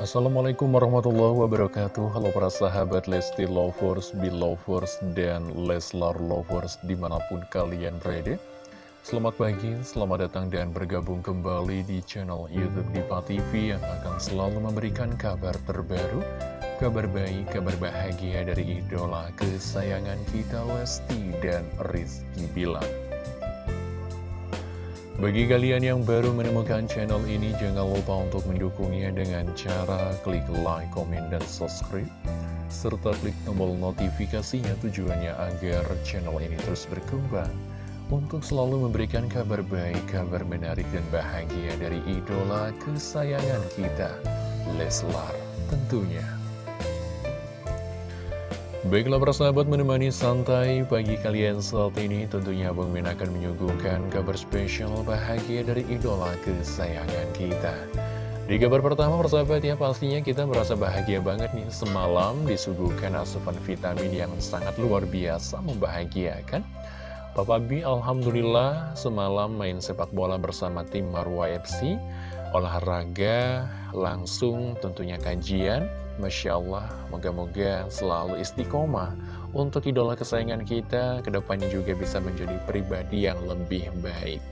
Assalamualaikum warahmatullahi wabarakatuh. Halo para sahabat Lesti Lovers, Belovers, dan Leslar Lovers di mana pun kalian berada. Selamat pagi, selamat datang dan bergabung kembali di channel Youtube Diva TV Yang akan selalu memberikan kabar terbaru Kabar baik, kabar bahagia dari idola kesayangan kita Lesti dan Rizky Bilar bagi kalian yang baru menemukan channel ini, jangan lupa untuk mendukungnya dengan cara klik like, komen, dan subscribe. Serta klik tombol notifikasinya tujuannya agar channel ini terus berkembang. Untuk selalu memberikan kabar baik, kabar menarik, dan bahagia dari idola kesayangan kita, Leslar tentunya. Baiklah persahabat menemani santai pagi kalian saat ini. Tentunya Bang Min akan menyuguhkan kabar spesial bahagia dari idola kesayangan kita. Di kabar pertama persahabat ya pastinya kita merasa bahagia banget nih. Semalam disuguhkan asupan vitamin yang sangat luar biasa membahagiakan. Papa B Alhamdulillah semalam main sepak bola bersama tim Marwa FC olahraga langsung tentunya kajian Masya Allah, moga-moga selalu istiqomah untuk idola kesayangan kita, ke depannya juga bisa menjadi pribadi yang lebih baik.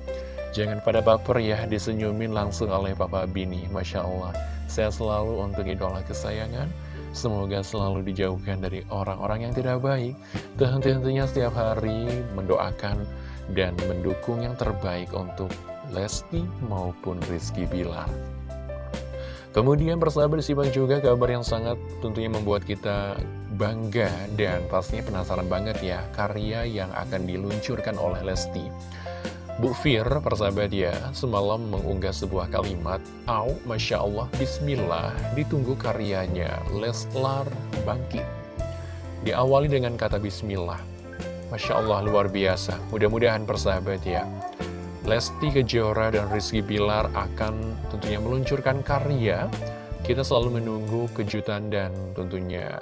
Jangan pada baper ya, disenyumin langsung oleh Papa Bini, Masya Allah. Saya selalu untuk idola kesayangan, semoga selalu dijauhkan dari orang-orang yang tidak baik. Dan tentunya setiap hari mendoakan dan mendukung yang terbaik untuk Lesti maupun Rizky Bilar. Kemudian persahabat disimak juga kabar yang sangat tentunya membuat kita bangga dan pastinya penasaran banget ya karya yang akan diluncurkan oleh Lesti. Bu Fir, persahabat ya, semalam mengunggah sebuah kalimat, Au, Masya Allah, Bismillah, ditunggu karyanya, Leslar Bangkit. Diawali dengan kata Bismillah. Masya Allah, luar biasa. Mudah-mudahan persahabat ya, Lesti Kejora dan Rizky Bilar akan tentunya meluncurkan karya. Kita selalu menunggu kejutan dan tentunya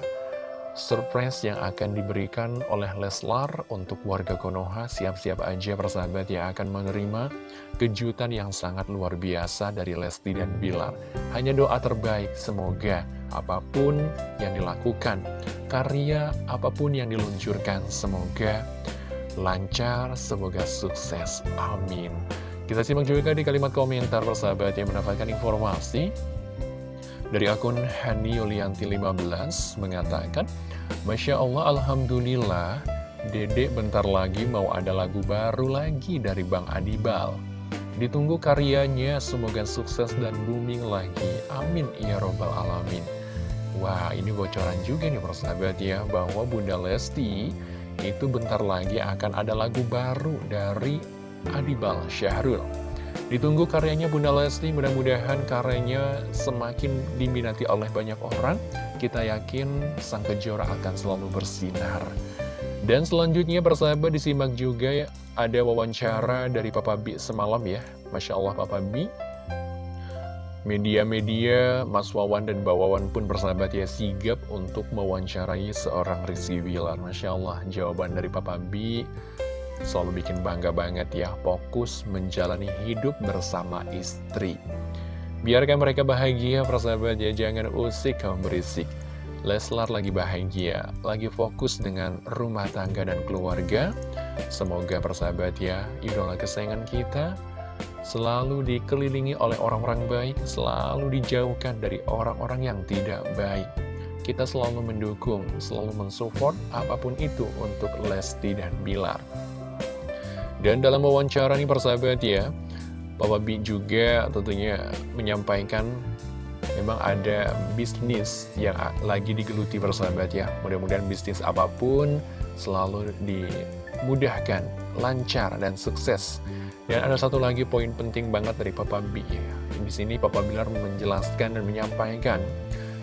surprise yang akan diberikan oleh Leslar untuk warga Konoha. Siap-siap aja persahabat yang akan menerima kejutan yang sangat luar biasa dari Lesti dan Bilar. Hanya doa terbaik, semoga apa pun yang dilakukan, karya apa pun yang diluncurkan, semoga lancar, semoga sukses. Amin. Kita simak juga di kalimat komentar persahabat yang mendapatkan informasi dari akun Hani Yulianti 15 mengatakan, Masya Allah, Alhamdulillah, Dedek bentar lagi mau ada lagu baru lagi dari Bang Adibal. Ditunggu karyanya, semoga sukses dan booming lagi. Amin, ya robbal alamin. Wah, ini bocoran juga nih persahabat ya, bahwa Bunda Lesti itu bentar lagi akan ada lagu baru dari Adibal Syahrul. Ditunggu karyanya Bunda Lesti, mudah-mudahan karyanya semakin diminati oleh banyak orang. Kita yakin sang kejora akan selalu bersinar. Dan selanjutnya persahabat disimak juga ya, ada wawancara dari Papa B semalam ya. Masya Allah Papa B Media-media, Mas Wawan dan Mbak Wawan pun bersahabat ya sigap untuk mewawancarai seorang Rizky Wilar. Masya Allah, jawaban dari Papa B selalu bikin bangga banget ya. Fokus menjalani hidup bersama istri. Biarkan mereka bahagia, persahabat ya. Jangan usik kamu berisik. Leslar lagi bahagia, lagi fokus dengan rumah tangga dan keluarga. Semoga persahabat ya, idola kesayangan kita selalu dikelilingi oleh orang-orang baik, selalu dijauhkan dari orang-orang yang tidak baik. Kita selalu mendukung, selalu mensupport apa pun itu untuk Lesti dan Bilar. Dan dalam wawancara ini persahabat ya, Papa B juga tentunya menyampaikan memang ada bisnis yang lagi digeluti persahabat ya. Mudah-mudahan bisnis apa pun selalu dimudahkan, lancar, dan sukses. Dan ada satu lagi poin penting banget dari Papa B. Di sini Papa Bilar menjelaskan dan menyampaikan,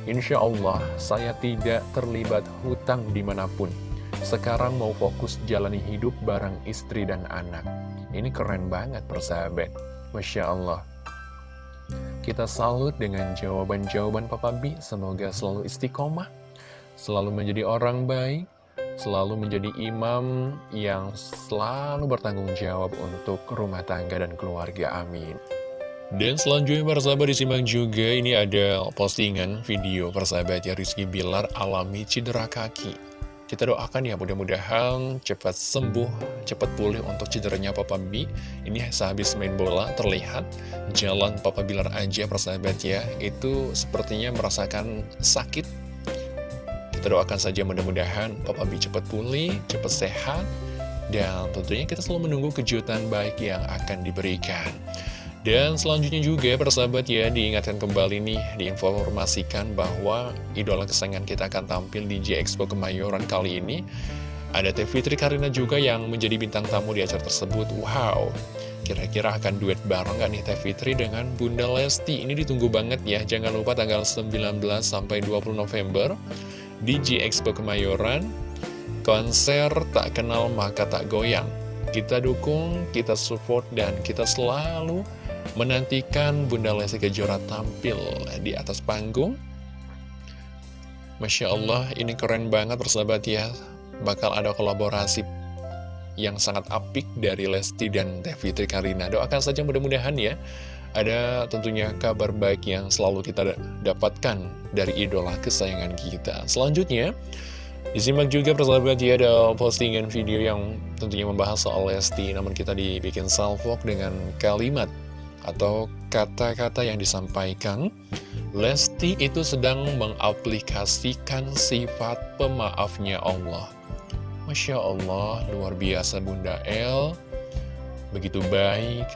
Insya Allah saya tidak terlibat hutang di mana pun. Sekarang mau fokus jalani hidup bareng istri dan anak. Ini keren banget persahabat. Masya Allah. Kita salut dengan jawaban-jawaban Papa B. Semoga selalu istiqomah, selalu menjadi orang baik, selalu menjadi imam yang selalu bertanggung jawab untuk rumah tangga dan keluarga. Amin. Dan selanjutnya persahabat disimak juga ini ada postingan video persahabat ya Rizky Bilar alami cedera kaki. Kita doakan ya mudah-mudahan cepat sembuh, cepat pulih untuk cederanya Papa B. Ini sehabis main bola terlihat jalan Papa Bilar aja persahabat ya. Itu sepertinya merasakan sakit. Doakan saja mudah-mudahan Papa B cepat pulih, cepat sehat. Dan tentunya kita selalu menunggu kejutan baik yang akan diberikan. Dan selanjutnya juga persahabat ya diingatkan kembali nih diinformasikan bahwa idola kesayangan kita akan tampil di J Expo Kemayoran kali ini ada Teh Fitri Karina juga yang menjadi bintang tamu di acara tersebut Wow Kira-kira akan duet bareng gak nih Teh Fitri dengan Bunda Lesti Ini ditunggu banget ya Jangan lupa tanggal 19 sampai 20 November Di J Expo Kemayoran Konser tak kenal maka tak goyang Kita dukung, kita support, dan kita selalu menantikan Bunda Lesti Kejora tampil di atas panggung. Masya Allah, ini keren banget persahabat ya. Bakal ada kolaborasi yang sangat apik dari Lesti dan Teh Fitri Karina. Doakan saja mudah-mudahan ya, ada tentunya kabar baik yang selalu kita dapatkan dari idola kesayangan kita. Selanjutnya, Disimak juga persahabat ya ada postingan video yang tentunya membahas soal Lesti Namun kita dibikin salvok dengan kalimat atau kata-kata yang disampaikan, Lesti itu sedang mengaplikasikan sifat pemaafnya Allah. Masya Allah, luar biasa Bunda El, begitu baik,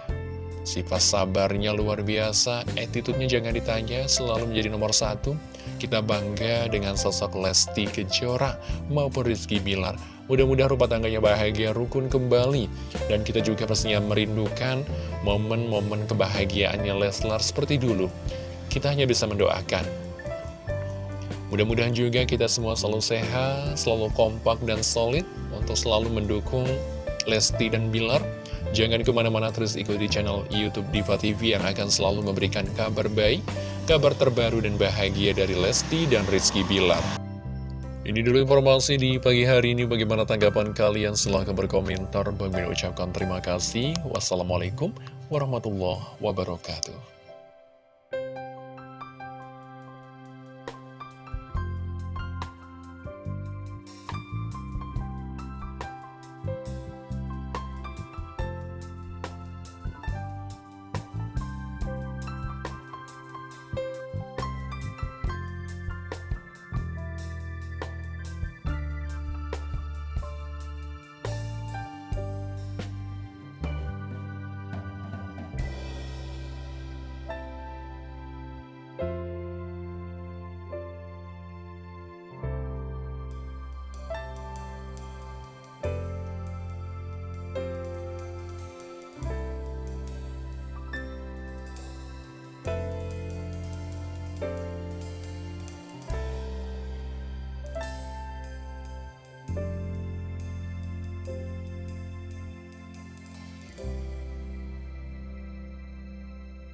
sifat sabarnya luar biasa, attitude-nya jangan ditanya, selalu menjadi nomor satu. Kita bangga dengan sosok Lesti Kejora maupun Rizky Bilar. Mudah-mudahan rumah tangganya bahagia, rukun kembali. Dan kita juga pastinya merindukan momen-momen kebahagiaannya Leslar seperti dulu. Kita hanya bisa mendoakan. Mudah-mudahan juga kita semua selalu sehat, selalu kompak dan solid untuk selalu mendukung Lesti dan Bilar. Jangan ke mana-mana terus ikuti channel Youtube Diva TV yang akan selalu memberikan kabar baik, kabar terbaru dan bahagia dari Lesti dan Rizky Bilar. Ini dulu informasi di pagi hari ini. Bagaimana tanggapan kalian? Silahkan berkomentar. Bagi ucapkan terima kasih. Wassalamualaikum warahmatullahi wabarakatuh.